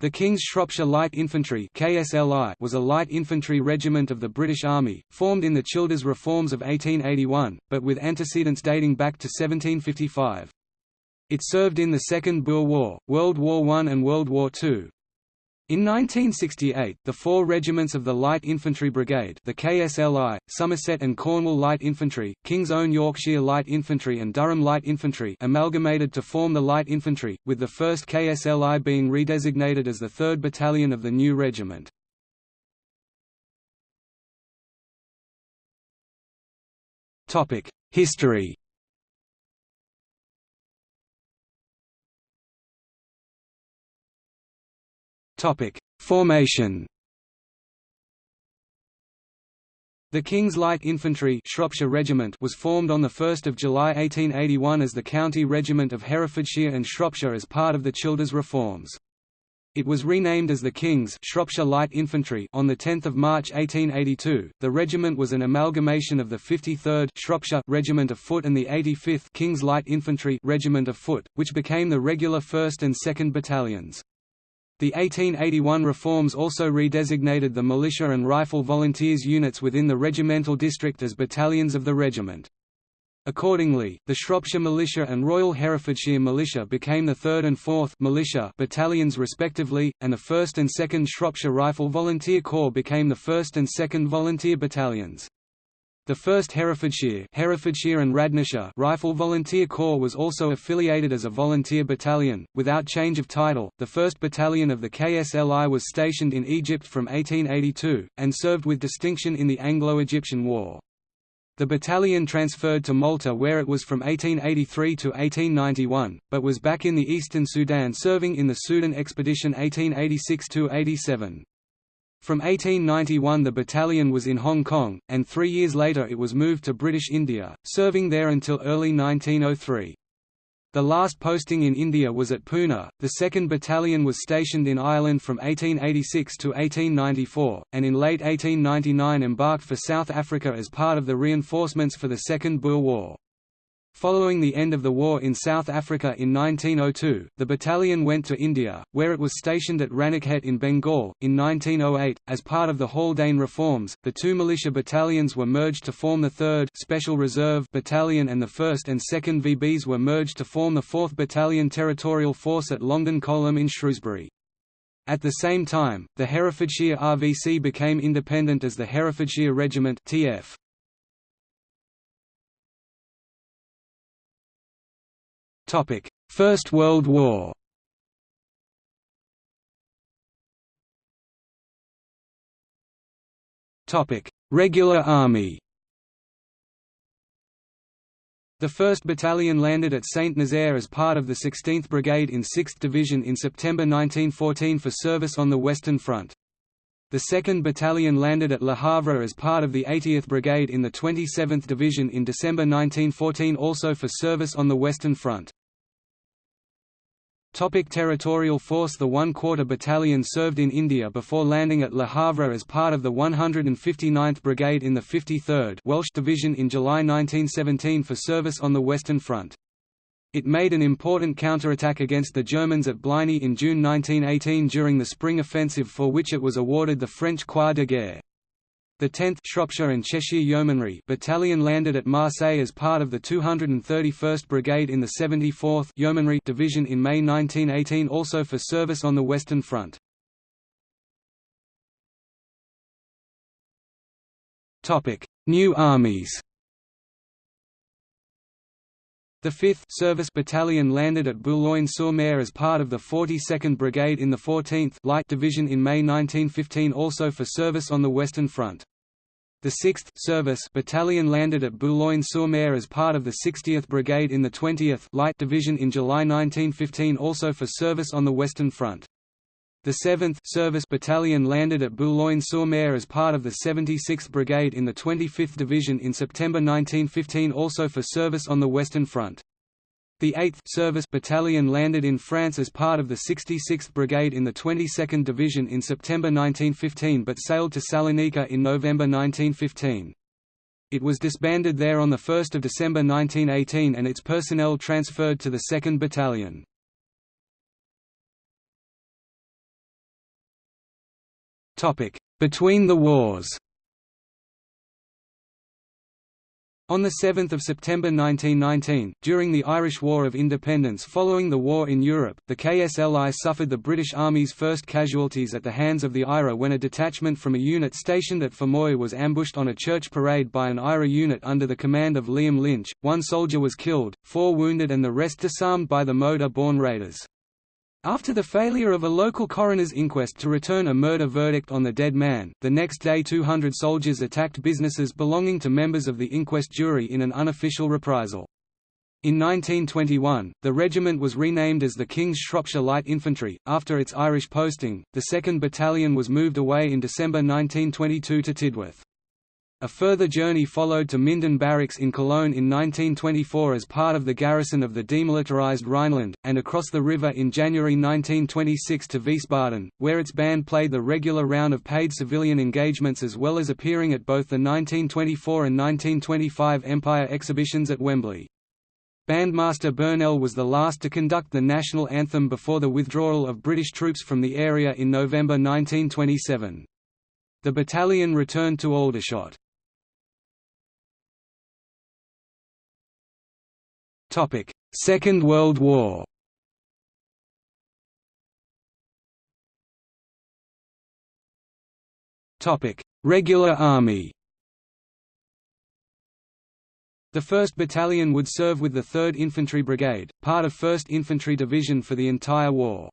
The King's Shropshire Light Infantry KSLI was a light infantry regiment of the British Army, formed in the Childers Reforms of 1881, but with antecedents dating back to 1755. It served in the Second Boer War, World War I and World War II. In 1968, the four regiments of the Light Infantry Brigade the KSLI, Somerset and Cornwall Light Infantry, King's Own Yorkshire Light Infantry and Durham Light Infantry amalgamated to form the Light Infantry, with the 1st KSLI being redesignated as the 3rd Battalion of the new regiment. History Topic: Formation. The King's Light Infantry Shropshire Regiment was formed on 1 July 1881 as the County Regiment of Herefordshire and Shropshire as part of the Childers Reforms. It was renamed as the King's Shropshire Light Infantry on 10 March 1882. The regiment was an amalgamation of the 53rd Shropshire Regiment of Foot and the 85th King's Light Infantry Regiment of Foot, which became the regular 1st and 2nd Battalions. The 1881 reforms also redesignated the militia and rifle volunteers units within the regimental district as battalions of the regiment. Accordingly, the Shropshire Militia and Royal Herefordshire Militia became the 3rd and 4th militia battalions respectively, and the 1st and 2nd Shropshire Rifle Volunteer Corps became the 1st and 2nd Volunteer Battalions. The 1st Herefordshire, Herefordshire and Radnorshire Rifle Volunteer Corps was also affiliated as a volunteer battalion, without change of title. The 1st Battalion of the KSLI was stationed in Egypt from 1882, and served with distinction in the Anglo-Egyptian War. The battalion transferred to Malta where it was from 1883 to 1891, but was back in the eastern Sudan serving in the Sudan Expedition 1886–87. From 1891 the battalion was in Hong Kong, and three years later it was moved to British India, serving there until early 1903. The last posting in India was at Poona. The 2nd Battalion was stationed in Ireland from 1886 to 1894, and in late 1899 embarked for South Africa as part of the reinforcements for the Second Boer War. Following the end of the war in South Africa in 1902, the battalion went to India, where it was stationed at Ranikhet in Bengal. In 1908, as part of the Haldane reforms, the two militia battalions were merged to form the 3rd Special Reserve Battalion and the 1st and 2nd VBs were merged to form the 4th Battalion Territorial Force at Longden Coleham in Shrewsbury. At the same time, the Herefordshire RVC became independent as the Herefordshire Regiment TF. First World War Topic: Regular Army The 1st Battalion landed at Saint-Nazaire as part of the 16th Brigade in 6th Division in September 1914 for service on the Western Front. The 2nd Battalion landed at Le Havre as part of the 80th Brigade in the 27th Division in December 1914 also for service on the Western Front. Topic territorial force The 1 Quarter Battalion served in India before landing at Le Havre as part of the 159th Brigade in the 53rd Welsh Division in July 1917 for service on the Western Front. It made an important counterattack against the Germans at Bligny in June 1918 during the Spring Offensive for which it was awarded the French Croix de Guerre. The 10th Shropshire and Cheshire Yeomanry Battalion landed at Marseille as part of the 231st Brigade in the 74th Yeomanry Division in May 1918 also for service on the Western Front. New armies the 5th Service Battalion landed at Boulogne-sur-Mer as part of the 42nd Brigade in the 14th Light Division in May 1915 also for service on the Western Front. The 6th Service Battalion landed at Boulogne-sur-Mer as part of the 60th Brigade in the 20th Light Division in July 1915 also for service on the Western Front. The 7th Service Battalion landed at Boulogne-sur-Mer as part of the 76th Brigade in the 25th Division in September 1915 also for service on the Western Front. The 8th Service Battalion landed in France as part of the 66th Brigade in the 22nd Division in September 1915 but sailed to Salonika in November 1915. It was disbanded there on 1 December 1918 and its personnel transferred to the 2nd Battalion. Between the wars On 7 September 1919, during the Irish War of Independence following the war in Europe, the KSLI suffered the British Army's first casualties at the hands of the IRA when a detachment from a unit stationed at Fermoy was ambushed on a church parade by an IRA unit under the command of Liam Lynch. One soldier was killed, four wounded and the rest disarmed by the Motor-borne raiders. After the failure of a local coroner's inquest to return a murder verdict on the dead man, the next day 200 soldiers attacked businesses belonging to members of the inquest jury in an unofficial reprisal. In 1921, the regiment was renamed as the King's Shropshire Light Infantry, after its Irish posting. The 2nd Battalion was moved away in December 1922 to Tidworth. A further journey followed to Minden Barracks in Cologne in 1924 as part of the garrison of the demilitarized Rhineland, and across the river in January 1926 to Wiesbaden, where its band played the regular round of paid civilian engagements as well as appearing at both the 1924 and 1925 Empire exhibitions at Wembley. Bandmaster Burnell was the last to conduct the national anthem before the withdrawal of British troops from the area in November 1927. The battalion returned to Aldershot. Topic: Second World War. Topic: Regular Army. The 1st Battalion would serve with the 3rd Infantry Brigade, part of 1st Infantry Division for the entire war.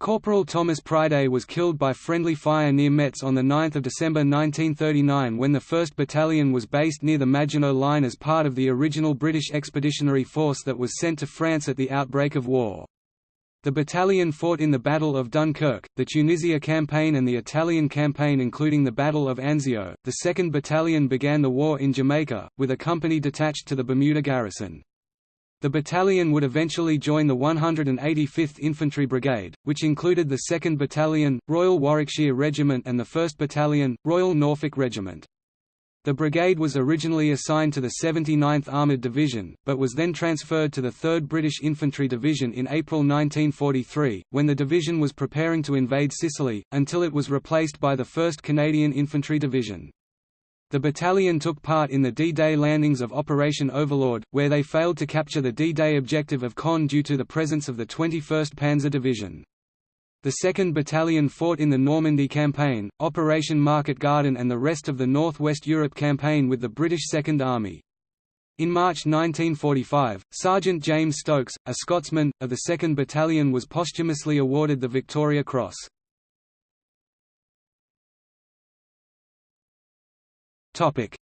Corporal Thomas Priday was killed by friendly fire near Metz on 9 December 1939 when the 1st Battalion was based near the Maginot Line as part of the original British Expeditionary Force that was sent to France at the outbreak of war. The battalion fought in the Battle of Dunkirk, the Tunisia Campaign and the Italian Campaign including the Battle of Anzio. The 2nd Battalion began the war in Jamaica, with a company detached to the Bermuda garrison. The battalion would eventually join the 185th Infantry Brigade, which included the 2nd Battalion, Royal Warwickshire Regiment and the 1st Battalion, Royal Norfolk Regiment. The brigade was originally assigned to the 79th Armoured Division, but was then transferred to the 3rd British Infantry Division in April 1943, when the division was preparing to invade Sicily, until it was replaced by the 1st Canadian Infantry Division. The battalion took part in the D-Day landings of Operation Overlord, where they failed to capture the D-Day objective of Caen due to the presence of the 21st Panzer Division. The 2nd Battalion fought in the Normandy Campaign, Operation Market Garden and the rest of the North West Europe Campaign with the British Second Army. In March 1945, Sergeant James Stokes, a Scotsman, of the 2nd Battalion was posthumously awarded the Victoria Cross.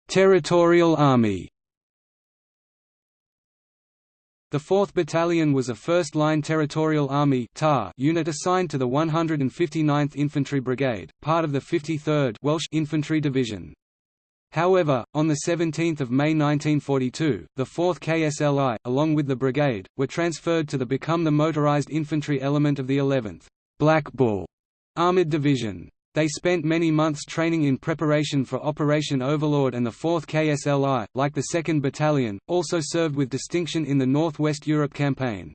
Territorial Army. The 4th Battalion was a first-line territorial army unit assigned to the 159th Infantry Brigade, part of the 53rd Welsh Infantry Division. However, on 17 May 1942, the 4th KSLI, along with the brigade, were transferred to the become the motorized infantry element of the 11th Black Bull Armoured Division. They spent many months training in preparation for Operation Overlord and the 4th KSLI, like the 2nd Battalion, also served with distinction in the Northwest Europe Campaign.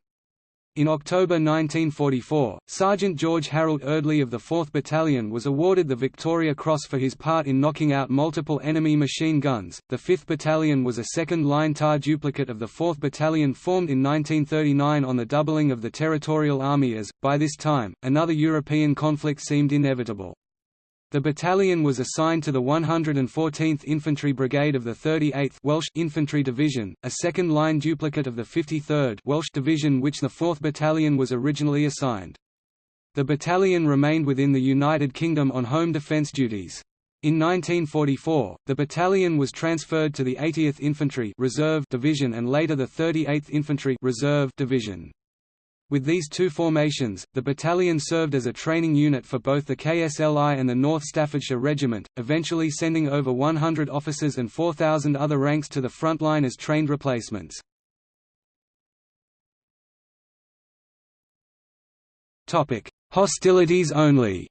In October 1944, Sergeant George Harold Eardley of the 4th Battalion was awarded the Victoria Cross for his part in knocking out multiple enemy machine guns. The 5th Battalion was a second line TAR duplicate of the 4th Battalion formed in 1939 on the doubling of the Territorial Army as, by this time, another European conflict seemed inevitable. The battalion was assigned to the 114th Infantry Brigade of the 38th Welsh Infantry Division, a second-line duplicate of the 53rd Welsh Division which the 4th Battalion was originally assigned. The battalion remained within the United Kingdom on home defence duties. In 1944, the battalion was transferred to the 80th Infantry Reserve Division and later the 38th Infantry Reserve Division. With these two formations, the battalion served as a training unit for both the KSLI and the North Staffordshire Regiment, eventually sending over 100 officers and 4,000 other ranks to the front line as trained replacements. Hostilities only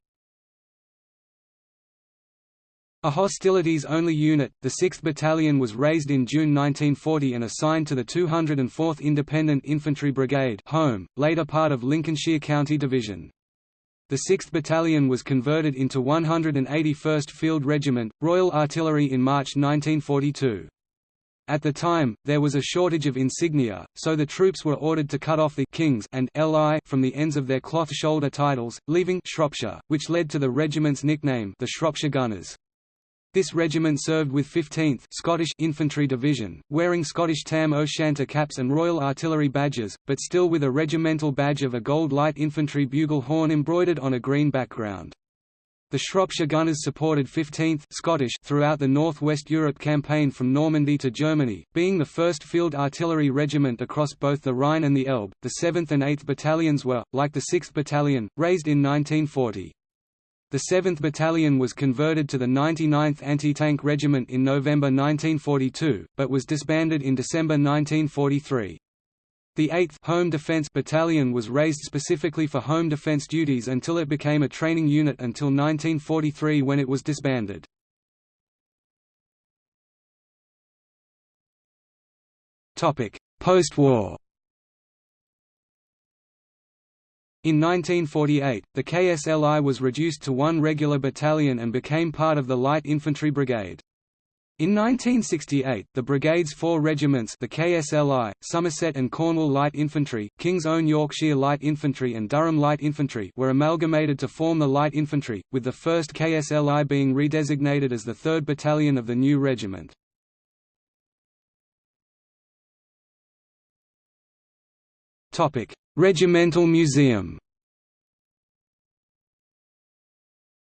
a hostilities-only unit, the 6th Battalion was raised in June 1940 and assigned to the 204th Independent Infantry Brigade home, later part of Lincolnshire County Division. the 6th Battalion was converted into 181st Field Regiment, Royal Artillery in March 1942. At the time, there was a shortage of insignia, so the troops were ordered to cut off the «Kings» and «Li» from the ends of their cloth shoulder titles, leaving «Shropshire», which led to the regiment's nickname the Shropshire Gunners. This regiment served with 15th Scottish Infantry Division, wearing Scottish Tam O'Shanter caps and Royal Artillery badges, but still with a regimental badge of a gold light infantry bugle horn embroidered on a green background. The Shropshire Gunners supported 15th Scottish throughout the North West Europe campaign from Normandy to Germany, being the first field artillery regiment across both the Rhine and the Elbe. The 7th and 8th battalions were, like the 6th Battalion, raised in 1940. The 7th Battalion was converted to the 99th Anti-Tank Regiment in November 1942, but was disbanded in December 1943. The 8th Home Defence Battalion was raised specifically for home defence duties until it became a training unit until 1943 when it was disbanded. Post-war In 1948, the KSLI was reduced to one regular battalion and became part of the Light Infantry Brigade. In 1968, the brigade's four regiments the KSLI, Somerset and Cornwall Light Infantry, King's Own Yorkshire Light Infantry and Durham Light Infantry were amalgamated to form the Light Infantry, with the 1st KSLI being redesignated as the 3rd Battalion of the new regiment. Regimental Museum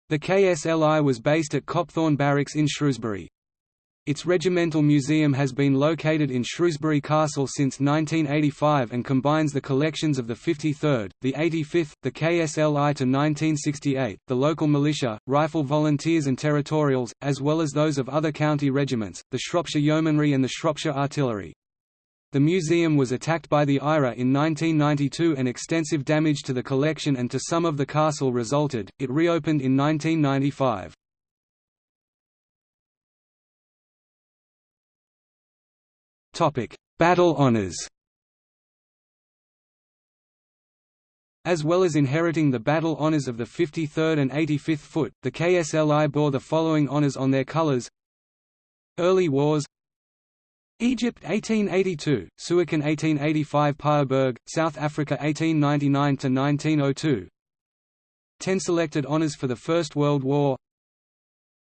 The KSLI was based at Copthorne Barracks in Shrewsbury. Its regimental museum has been located in Shrewsbury Castle since 1985 and combines the collections of the 53rd, the 85th, the KSLI to 1968, the local militia, rifle volunteers and territorials, as well as those of other county regiments, the Shropshire Yeomanry and the Shropshire Artillery. The museum was attacked by the IRA in 1992 and extensive damage to the collection and to some of the castle resulted, it reopened in 1995. Topic: Battle honours As well as inheriting the battle honours of the 53rd and 85th Foot, the KSLI bore the following honours on their colours Early Wars Egypt 1882, Suakin 1885 Paardeberg, South Africa 1899–1902 Ten selected honours for the First World War.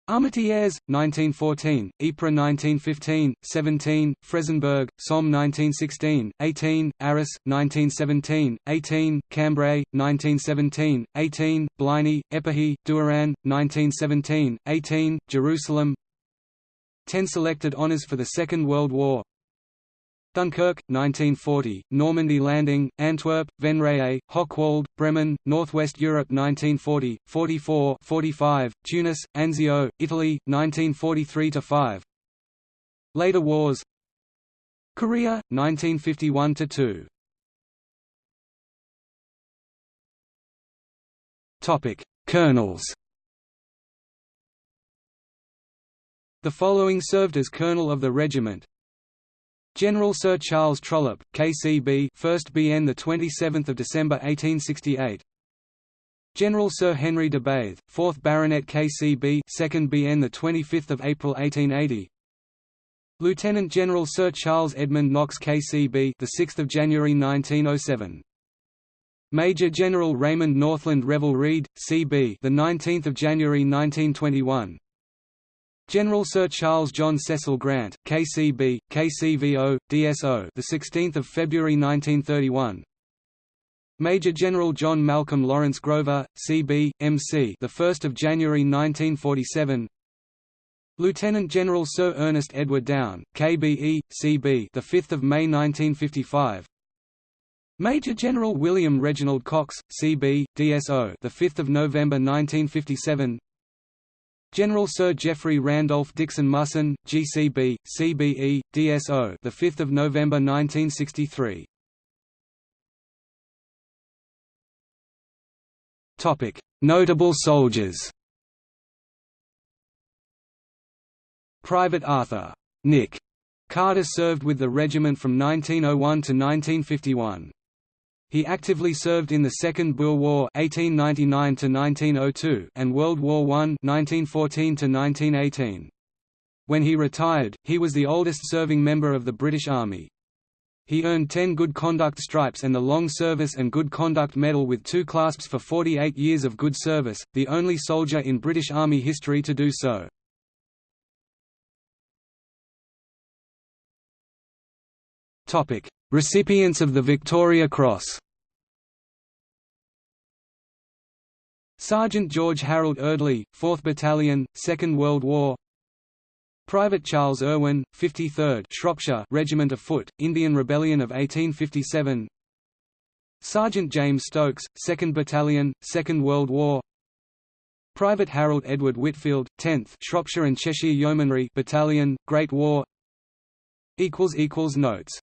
Armentières, 1914, Ypres 1915, 17, Frezenberg, Somme 1916, 18, Arras, 1917, 18, Cambrai, 1917, 18, Bligny, Épernay, Doiran, 1917, 18, Jerusalem 10 selected honours for the Second World War. Dunkirk, 1940, Normandy Landing, Antwerp, Venray, Hochwald, Bremen, Northwest Europe 1940, 44 45, Tunis, Anzio, Italy, 1943–5 Later wars. Korea, 1951–2 Colonels The following served as colonel of the regiment General Sir Charles Trollope, KCB, 1st BN, the 27th of December 1868. General Sir Henry de Bathe, 4th Baronet KCB, 2nd BN, the 25th of April 1880. Lieutenant General Sir Charles Edmund Knox KCB, the 6th of January 1907. Major General Raymond Northland Revel Reade, CB, the 19th of January 1921. General Sir Charles John Cecil Grant, KCB, KCVO, DSO, the 16th of February 1931. Major General John Malcolm Lawrence Grover, CB, MC, the 1st of January 1947. Lieutenant General Sir Ernest Edward Down, KBE, CB, the 5th of May 1955. Major General William Reginald Cox, CB, DSO, the 5th of November 1957. General Sir Geoffrey Randolph Dixon Musson, GCB, CBE, DSO, the 5th of November 1963. Topic: Notable soldiers. Private Arthur Nick Carter served with the regiment from 1901 to 1951. He actively served in the Second Boer War (1899–1902) and World War I (1914–1918). When he retired, he was the oldest serving member of the British Army. He earned 10 Good Conduct Stripes and the Long Service and Good Conduct Medal with two clasps for 48 years of good service, the only soldier in British Army history to do so. Recipients of the Victoria Cross Sergeant George Harold Eardley, 4th Battalion, Second World War. Private Charles Irwin, 53rd Shropshire Regiment of Foot, Indian Rebellion of 1857 Sergeant James Stokes, 2nd Battalion, Second World War. Private Harold Edward Whitfield, 10th Shropshire and Cheshire Yeomanry Battalion, Great War. Notes